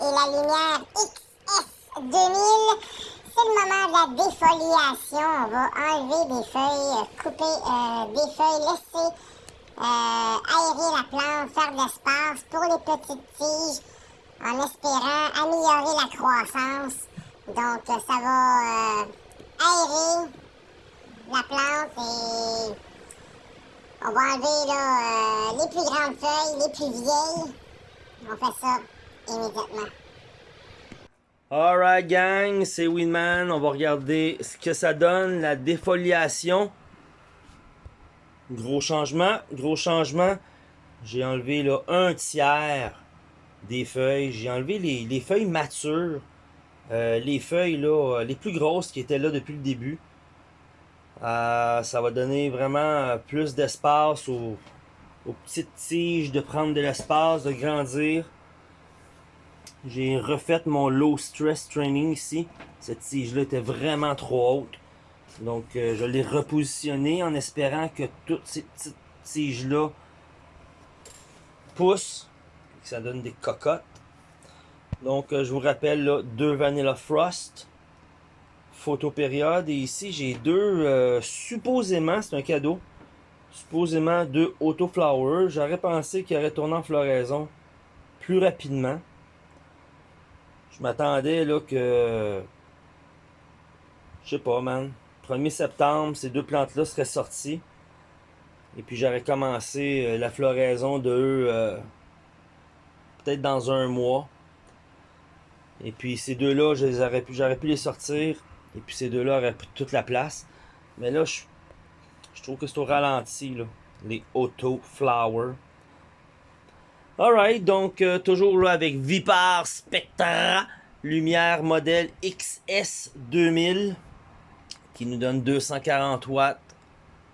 et la lumière XS2000. C'est le moment de la défoliation. On va enlever des feuilles, couper euh, des feuilles, laisser euh, aérer la plante, faire de l'espace pour les petites tiges en espérant améliorer la croissance. Donc, ça va aérer la plante et on va enlever là, les plus grandes feuilles, les plus vieilles. On fait ça immédiatement. Alright gang, c'est Winman. On va regarder ce que ça donne, la défoliation. Gros changement, gros changement. J'ai enlevé là un tiers des feuilles. J'ai enlevé les, feuilles matures. Euh, les feuilles là, les plus grosses qui étaient là depuis le début. Euh, ça va donner vraiment plus d'espace aux, petites tiges de prendre de l'espace, de grandir. J'ai refait mon low stress training ici. Cette tige-là était vraiment trop haute. Donc euh, je l'ai repositionné en espérant que toutes ces petites tiges-là poussent. Que ça donne des cocottes. Donc euh, je vous rappelle là, deux Vanilla Frost période Et ici, j'ai deux, euh, supposément, c'est un cadeau, supposément deux Autoflower. J'aurais pensé qu'il aurait tourné en floraison plus rapidement. Je m'attendais là que... Je sais pas, man. 1er septembre, ces deux plantes-là seraient sorties. Et puis j'aurais commencé euh, la floraison de euh, peut-être dans un mois. Et puis ces deux-là, j'aurais pu les sortir et puis ces deux-là auraient toute la place. Mais là, je, trouve que c'est au ralenti, là. Les Auto Flower. Alright, donc euh, toujours là avec Vipar Spectra. Lumière modèle XS2000. Qui nous donne 240 watts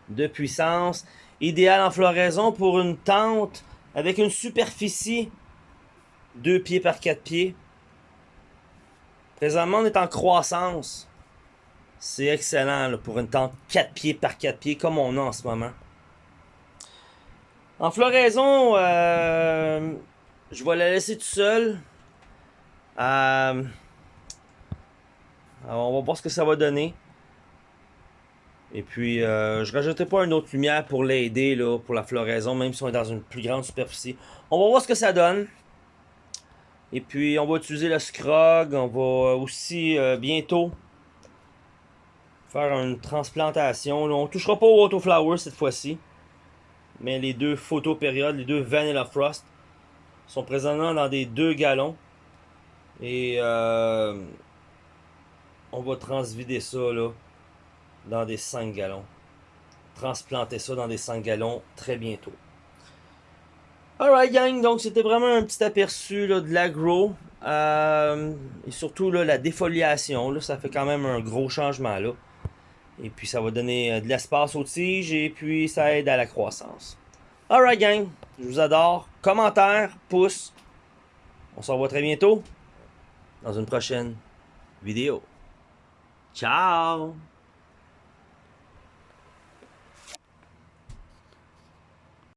de puissance. Idéal en floraison pour une tente avec une superficie 2 pieds par 4 pieds. Présentement, on est en croissance. C'est excellent pour une tente 4 pieds par 4 pieds comme on a en ce moment. En floraison, euh, je vais la laisser tout seul. Euh, on va voir ce que ça va donner. Et puis, euh, je rajouterai pas une autre lumière pour l'aider pour la floraison, même si on est dans une plus grande superficie. On va voir ce que ça donne. Et puis, on va utiliser le scrog. On va aussi bientôt faire une transplantation. On on touchera pas au Autoflower cette fois-ci. Mais les deux photo périodes, les deux Vanilla Frost, sont présentement dans des deux gallons. Et euh, on va transvider ça là, dans des 5 gallons. Transplanter ça dans des 5 gallons très bientôt. Alright gang, donc c'était vraiment un petit aperçu de l'agro. Euh, et surtout la défoliation, là, ça fait quand même un gros changement là. Et puis ça va donner euh, de l'espace aux tiges et puis ça aide à la croissance. Alright gang, je vous adore. Commentaires, pouces. On se revoit très bientôt dans une prochaine vidéo. Ciao